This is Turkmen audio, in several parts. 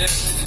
Yeah.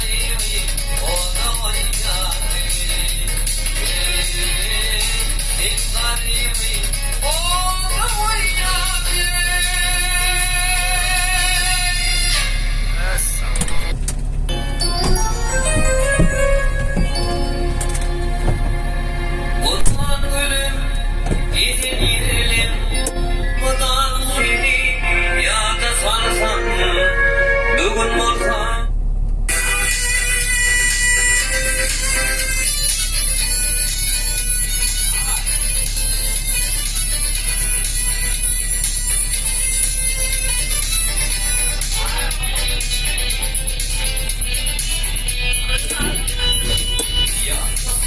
Ali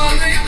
Bana